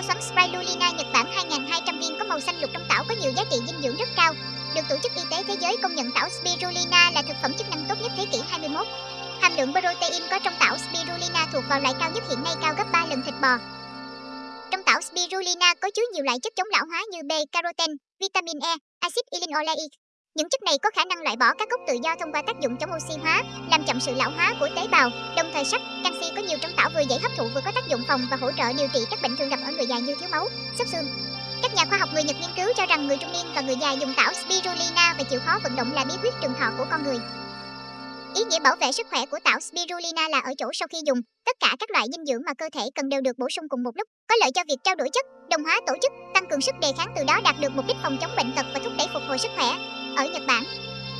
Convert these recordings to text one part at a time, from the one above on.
Tảo xoắn Spirulina Nhật Bản 2200 viên có màu xanh lục trong tảo có nhiều giá trị dinh dưỡng rất cao. Được Tổ chức Y tế Thế giới công nhận tảo Spirulina là thực phẩm chức năng tốt nhất thế kỷ 21. Hàm lượng protein có trong tảo Spirulina thuộc vào loại cao nhất hiện nay cao gấp 3 lần thịt bò. Trong tảo Spirulina có chứa nhiều loại chất chống lão hóa như B-carotene, vitamin E, axit linoleic. Những chất này có khả năng loại bỏ các gốc tự do thông qua tác dụng chống oxy hóa, làm chậm sự lão hóa của tế bào. Đồng thời sắt, canxi có nhiều trong tảo vừa dễ hấp thụ vừa có tác dụng phòng và hỗ trợ điều trị các bệnh thường gặp ở người già như thiếu máu, xấp xương. Các nhà khoa học người Nhật nghiên cứu cho rằng người trung niên và người già dùng tảo spirulina và chịu khó vận động là bí quyết trường thọ của con người. Ý nghĩa bảo vệ sức khỏe của tảo spirulina là ở chỗ sau khi dùng, tất cả các loại dinh dưỡng mà cơ thể cần đều được bổ sung cùng một lúc, có lợi cho việc trao đổi chất, đồng hóa tổ chức, tăng cường sức đề kháng từ đó đạt được mục đích phòng chống bệnh tật và thúc đẩy phục hồi sức khỏe. Ở Nhật Bản,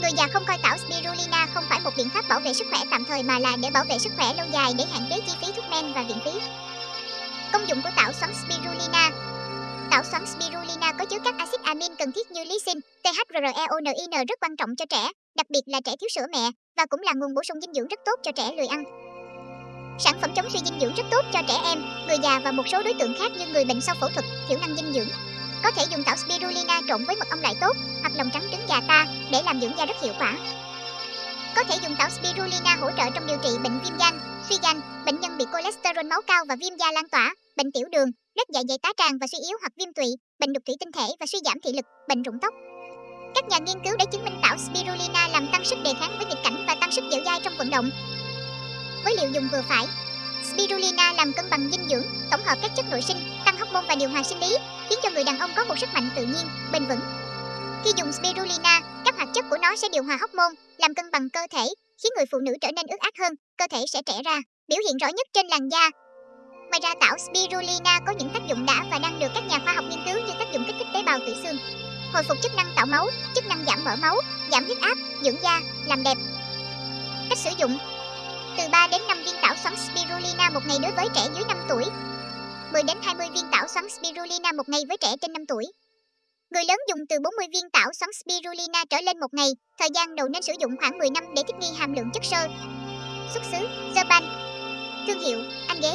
người già không coi tảo spirulina không phải một biện pháp bảo vệ sức khỏe tạm thời mà là để bảo vệ sức khỏe lâu dài để hạn chế chi phí thuốc men và viện phí. Công dụng của tảo xoắn spirulina Tảo xoắn spirulina có chứa các axit amin cần thiết như lysine, THREONIN rất quan trọng cho trẻ, đặc biệt là trẻ thiếu sữa mẹ và cũng là nguồn bổ sung dinh dưỡng rất tốt cho trẻ lười ăn. Sản phẩm chống suy dinh dưỡng rất tốt cho trẻ em, người già và một số đối tượng khác như người bệnh sau phẫu thuật, thiểu năng dinh dưỡng. Có thể dùng tảo spirulina trộn với mật ong loại tốt hoặc lòng trắng trứng gà ta để làm dưỡng da rất hiệu quả. Có thể dùng tảo spirulina hỗ trợ trong điều trị bệnh viêm gan, suy gan, bệnh nhân bị cholesterol máu cao và viêm da lan tỏa, bệnh tiểu đường, lết dạ dày tá tràng và suy yếu hoặc viêm tụy, bệnh đục thủy tinh thể và suy giảm thị lực, bệnh rụng tóc. Các nhà nghiên cứu đã chứng minh tảo spirulina làm tăng sức đề kháng với nghịch cảnh và tăng sức dẻo dai trong vận động. Với liều dùng vừa phải, spirulina làm cân bằng dinh dưỡng, tổng hợp các chất nội sinh, tăng hormone và điều hòa sinh lý, khiến cho người đàn ông có một sức mạnh tự nhiên, bền vững. Khi dùng spirulina, các hoạt chất của nó sẽ điều hòa hormone, làm cân bằng cơ thể, khiến người phụ nữ trở nên ướt át hơn, cơ thể sẽ trẻ ra, biểu hiện rõ nhất trên làn da. Ngoài ra tảo spirulina có những tác dụng đã và đang được các nhà khoa học nghiên cứu như tác dụng kích thích tế bào tủy xương, hồi phục chức năng tạo máu, chức năng giảm mỡ máu, giảm huyết áp, dưỡng da, làm đẹp. Cách sử dụng Từ 3 đến 5 viên spirulina một ngày đối với trẻ dưới 5 tuổi 10 đến 20 viên tảo xoắn spirulina một ngày với trẻ trên 5 tuổi Người lớn dùng từ 40 viên tảo xoắn spirulina trở lên một ngày, thời gian đầu nên sử dụng khoảng 10 năm để thích nghi hàm lượng chất xơ. Xuất xứ: Japan. Thương hiệu: Anh Ghế.